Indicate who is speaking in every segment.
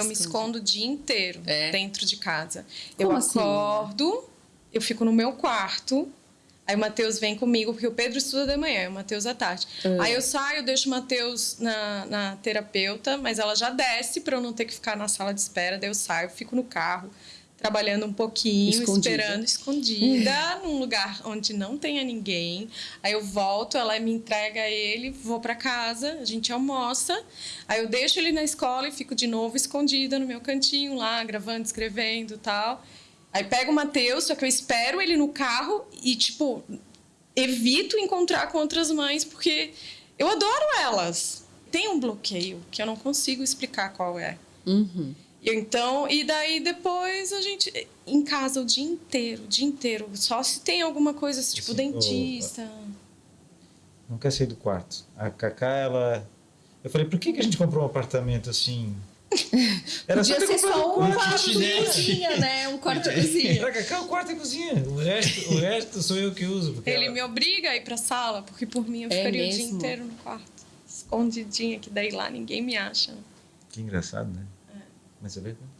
Speaker 1: eu me escondo o dia inteiro
Speaker 2: É?
Speaker 1: dentro de casa.
Speaker 2: Como
Speaker 1: eu
Speaker 2: assim,
Speaker 1: acordo, eu fico no meu quarto. Aí o Matheus vem comigo, porque o Pedro estuda de manhã, o Matheus à tarde.
Speaker 2: Ah.
Speaker 1: Aí eu saio, deixo o Matheus na, na terapeuta, mas ela já desce para eu não ter que ficar na sala de espera. Daí eu saio, fico no carro, trabalhando um pouquinho,
Speaker 2: Escondida.
Speaker 1: esperando, escondida, num lugar onde não tenha ninguém. Aí eu volto, ela me entrega ele, vou para casa, a gente almoça. Aí eu deixo ele na escola e fico de novo escondida no meu cantinho lá, gravando, escrevendo tal. Aí pego o Matheus, só que eu espero ele no carro e, tipo, evito encontrar com outras mães porque eu adoro elas. Tem um bloqueio que eu não consigo explicar qual é.
Speaker 2: Uhum.
Speaker 1: E Então, e daí depois a gente em casa o dia inteiro, o dia inteiro, só se tem alguma coisa assim, tipo dentista.
Speaker 3: Não quer sair do quarto. A Cacá, ela. Eu falei, por que, que a gente comprou um apartamento assim? Era
Speaker 2: Podia
Speaker 3: ter
Speaker 2: ser só um
Speaker 3: quarto,
Speaker 2: quarto e
Speaker 3: kitnet.
Speaker 2: cozinha, né? Um quarto e cozinha.
Speaker 3: Era Cacá, o quarto e cozinha. O resto, o resto sou eu que uso. Porque
Speaker 1: Ele
Speaker 3: ela-
Speaker 1: me obriga a ir pra sala, porque por mim eu
Speaker 2: É
Speaker 1: ficaria o dia inteiro no quarto, escondidinha, que daí lá ninguém me acha.
Speaker 3: Que engraçado, né? Mas é verdade.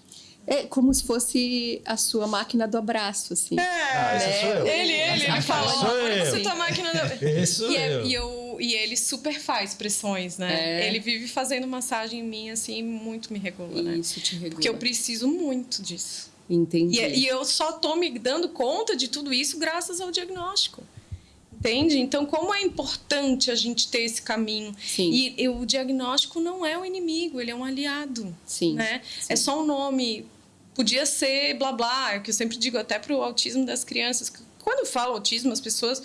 Speaker 2: É como se fosse a sua máquina do abraço, assim.
Speaker 3: Ah, esse
Speaker 2: né?
Speaker 3: sou eu.
Speaker 1: Ele, ele, ele fala,
Speaker 3: sou
Speaker 1: olha
Speaker 3: eu.
Speaker 1: você tá máquina da...
Speaker 3: Esse sou
Speaker 1: E, é-
Speaker 3: eu.
Speaker 1: e, eu, e ele super faz pressões, né?
Speaker 2: É.
Speaker 1: Ele vive fazendo massagem em mim, assim, muito me regula, né?
Speaker 2: Isso te regula.
Speaker 1: Porque eu preciso muito disso.
Speaker 2: Entendi.
Speaker 1: E, e eu só tô me dando conta de tudo isso graças ao diagnóstico. Entende? Então, como é importante a gente ter esse caminho.
Speaker 2: Sim.
Speaker 1: E, e o diagnóstico não é o inimigo, ele é um aliado.
Speaker 2: Sim.
Speaker 1: Né?
Speaker 2: sim.
Speaker 1: É só um nome. Podia ser blá blá, é o que eu sempre digo até para o autismo das crianças. Quando eu falo autismo, as pessoas.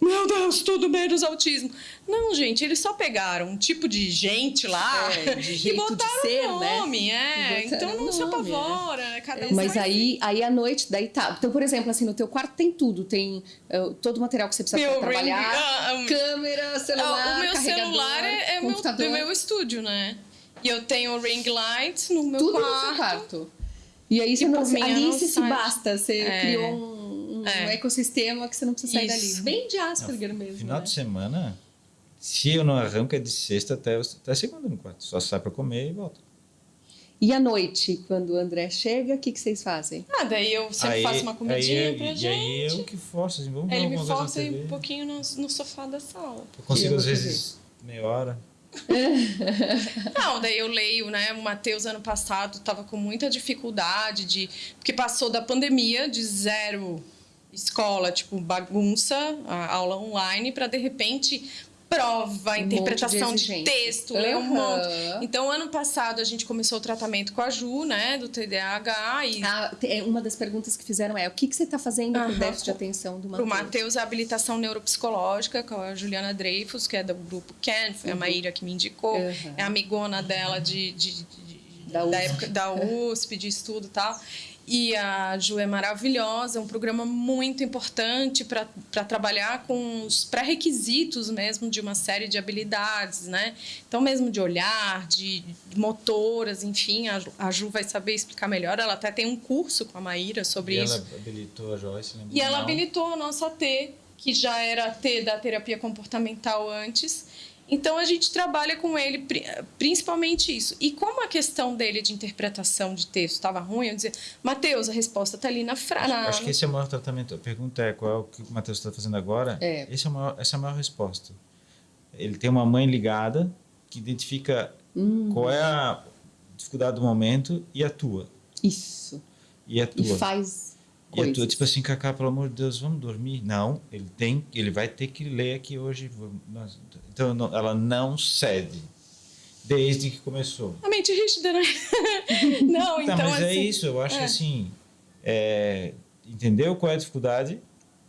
Speaker 1: Meu Deus, tudo menos autismo. Não, gente, eles só pegaram um tipo de gente lá
Speaker 2: É, de
Speaker 1: e
Speaker 2: de
Speaker 1: botaram
Speaker 2: ser,
Speaker 1: um
Speaker 2: né?
Speaker 1: nome, é.
Speaker 2: E botaram
Speaker 1: Então não
Speaker 2: um
Speaker 1: se
Speaker 2: nome,
Speaker 1: apavora, né? Cada um
Speaker 2: Mas aí, aí à noite, daí tá. Então, por exemplo, assim, no teu quarto tem tudo. Tem uh, todo o material que você precisa
Speaker 1: Meu
Speaker 2: pra trabalhar.
Speaker 1: ring- ah, ah,
Speaker 2: câmera, celular,
Speaker 1: Ah, o meu celular é, é meu, do meu estúdio, né? E eu tenho ring light no meu
Speaker 2: tudo
Speaker 1: quarto.
Speaker 2: no seu quarto. E aí você
Speaker 1: E
Speaker 2: não, ali você se basta. Você
Speaker 1: É.
Speaker 2: criou um, um
Speaker 1: É.
Speaker 2: ecossistema que você não precisa sair
Speaker 1: Isso.
Speaker 2: dali. Bem de Asperger mesmo.
Speaker 3: Final
Speaker 2: né?
Speaker 3: de semana, se eu não arranco, é de sexta até, até segunda no quarto. Só sai pra comer e volta.
Speaker 2: E à noite, quando o André chega, o que, que vocês fazem?
Speaker 1: Ah, daí eu sempre faço uma comidinha
Speaker 3: aí,
Speaker 1: pra
Speaker 3: e
Speaker 1: gente.
Speaker 3: aí eu que forço, assim, vamos
Speaker 1: Aí
Speaker 3: ver
Speaker 1: ele me força aí um pouquinho no, no sofá da sala.
Speaker 3: Eu consigo,
Speaker 2: Eu
Speaker 3: às vezes, meia hora.
Speaker 1: Não, daí eu leio, né? O Matheus, ano passado, estava com muita dificuldade de. Porque passou da pandemia de zero escola, tipo, bagunça, a aula online, para de repente prova,
Speaker 2: Um
Speaker 1: interpretação
Speaker 2: de
Speaker 1: de, texto, ler um monte. Então, ano passado, a gente começou o tratamento com a Ju, né? Do TDAH e
Speaker 2: Ah, é, uma das perguntas que fizeram é: o que, que você está fazendo para o
Speaker 1: Aham.
Speaker 2: déficit de atenção do
Speaker 1: Para o
Speaker 2: Matheus?
Speaker 1: Matheus, a habilitação neuropsicológica com a Juliana Dreyfus, que é do grupo Ken, foi a Maíra que me indicou,
Speaker 2: Uhum.
Speaker 1: É amigona dela de, de- de- de-
Speaker 2: Da
Speaker 1: da,
Speaker 2: USP.
Speaker 1: época da USP, de estudo e tal. E a Ju é maravilhosa, é um programa muito importante para trabalhar com os pré-requisitos mesmo de uma série de habilidades, né? Então, mesmo de olhar, de motoras, enfim, a Ju, a Ju vai saber explicar melhor. Ela até tem um curso com a Maíra sobre
Speaker 3: e
Speaker 1: isso.
Speaker 3: ela habilitou a Joyce, lembra?
Speaker 1: E ela
Speaker 3: Não.
Speaker 1: habilitou a nossa T, que já era a T da terapia comportamental antes. Então a gente trabalha com ele pri- principalmente isso. E como a questão dele de interpretação de texto estava ruim, eu dizia, Matheus, a resposta está ali na frase.
Speaker 3: Acho que esse é o maior tratamento. A pergunta é qual é o que o Matheus está fazendo agora?
Speaker 2: É.
Speaker 3: Esse é maior, essa é a maior resposta. Ele tem uma mãe ligada que identifica
Speaker 2: Hum,
Speaker 3: qual é a dificuldade do momento e atua.
Speaker 2: isso.
Speaker 3: E atua.
Speaker 2: E faz
Speaker 3: E atua,
Speaker 2: coisas.
Speaker 3: tipo assim, Cacá, pelo amor de Deus, vamos dormir? Não, ele tem, ele vai ter que ler aqui hoje. nós- Então não- ela não cede desde que começou.
Speaker 1: A mente rígida, né? Não, então
Speaker 3: tá, mas é
Speaker 1: assim,
Speaker 3: isso. Eu acho
Speaker 1: é.
Speaker 3: que assim, é, entender qual é a dificuldade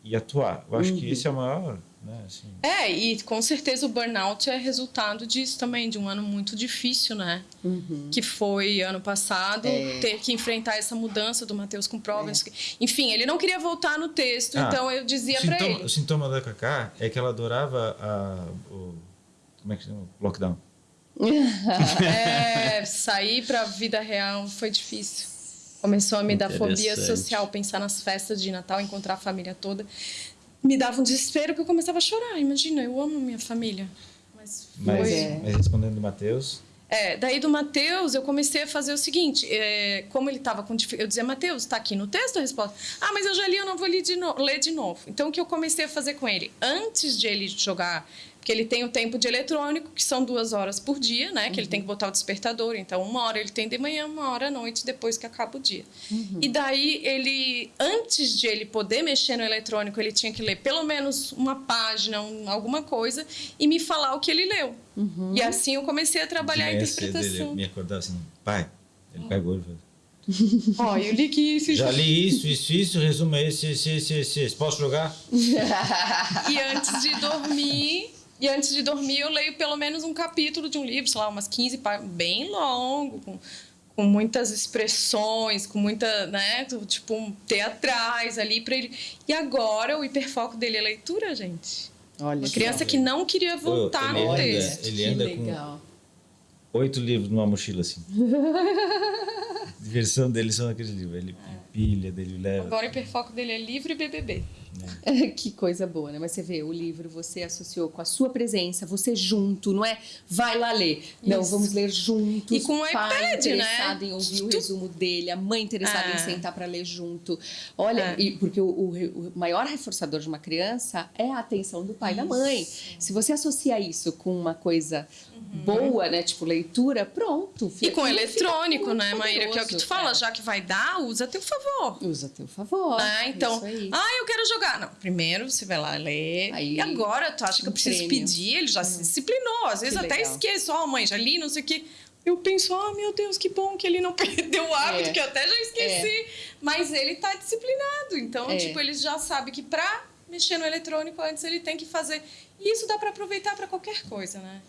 Speaker 3: e atuar. Eu acho que
Speaker 2: Uhum.
Speaker 3: esse é o maior, né? Assim,
Speaker 1: É, e com certeza o burnout é resultado disso também, de um ano muito difícil, né?
Speaker 2: Uhum.
Speaker 1: que foi ano passado,
Speaker 2: É.
Speaker 1: ter que enfrentar essa mudança do Matheus com provas. Enfim, ele não queria voltar no texto,
Speaker 3: Ah,
Speaker 1: então eu dizia para ele.
Speaker 3: o sintoma da Cacá é que ela adorava a, o. Como é que chama? Lockdown.
Speaker 1: É, sair para a vida real foi difícil. Começou a me dar fobia social, pensar nas festas de Natal, encontrar a família toda. Me dava um desespero que eu começava a chorar. Imagina, eu amo minha família. Mas foi.
Speaker 3: Mas,
Speaker 2: é.
Speaker 3: mas respondendo o Matheus,
Speaker 1: É, daí do Matheus, eu comecei a fazer o seguinte: é, como ele estava com dificuldade, eu dizia, Matheus, está aqui no texto a resposta. Ah, mas eu já li, eu não vou ler de, no ler de novo. Então, o que eu comecei a fazer com ele? Antes de ele jogar porque ele tem o tempo de eletrônico, que são duas horas por dia, né? Uhum. Que ele tem que botar o despertador. Então, uma hora ele tem de manhã, uma hora à noite, depois que acaba o dia. Uhum. E daí, ele, antes de ele poder mexer no eletrônico, ele tinha que ler pelo menos uma página, um, alguma coisa, e me falar o que ele leu. Uhum. E assim eu comecei a trabalhar a interpretação.
Speaker 3: Ele me acordava assim, pai, ele pegou e falou,
Speaker 1: Ó, oh, eu li que isso,
Speaker 3: Já li isso, isso, isso, resumo esse, esse, esse, esse. Posso jogar?
Speaker 1: e antes de dormir, e antes de dormir, eu leio pelo menos um capítulo de um livro, sei lá, umas 15 páginas, bem longo, com, com muitas expressões, com muita, né, tipo, teatrais ali para ele. E agora o hiperfoco dele é leitura, gente. Olha, Uma criança que não queria voltar
Speaker 3: no
Speaker 1: anda, texto.
Speaker 3: Ele anda com oito livros numa mochila assim. Diversão dele são aqueles livros. Ele pilha, dele leva.
Speaker 1: Agora o hiperfoco dele é livro e BBB.
Speaker 2: É. que coisa boa, né? Mas você vê, o livro você associou com a sua presença, você junto, não é? Vai lá ler. Isso. Não, vamos ler juntos.
Speaker 1: E com o pai
Speaker 2: iPad, interessado né? em ouvir o resumo dele, a mãe interessada em é. sentar para ler junto. Olha, é. e porque o, o, o, maior reforçador de uma criança é a atenção do pai e da mãe. Se você associa isso com uma coisa uhum. boa, né? Tipo leitura, pronto.
Speaker 1: e com eletrônico, né, Maíra? Que é o que tu fala, já que vai dar, usa a teu favor.
Speaker 2: Usa a teu favor.
Speaker 1: Ah, então, ah, eu quero jogar. Não, primeiro você vai lá ler. Aí, e agora tu acha que eu preciso prêmio. pedir? Ele já hum. se disciplinou. Às vezes até esqueço. Ó, oh, mãe, já li, não sei o quê. Eu penso, oh, meu Deus, que bom que ele não perdeu o hábito, é. que eu até já esqueci. É. Mas ele tá disciplinado. Então, é. tipo, ele já sabe que pra mexer no eletrônico antes ele tem que fazer. E isso dá para aproveitar para qualquer coisa, né?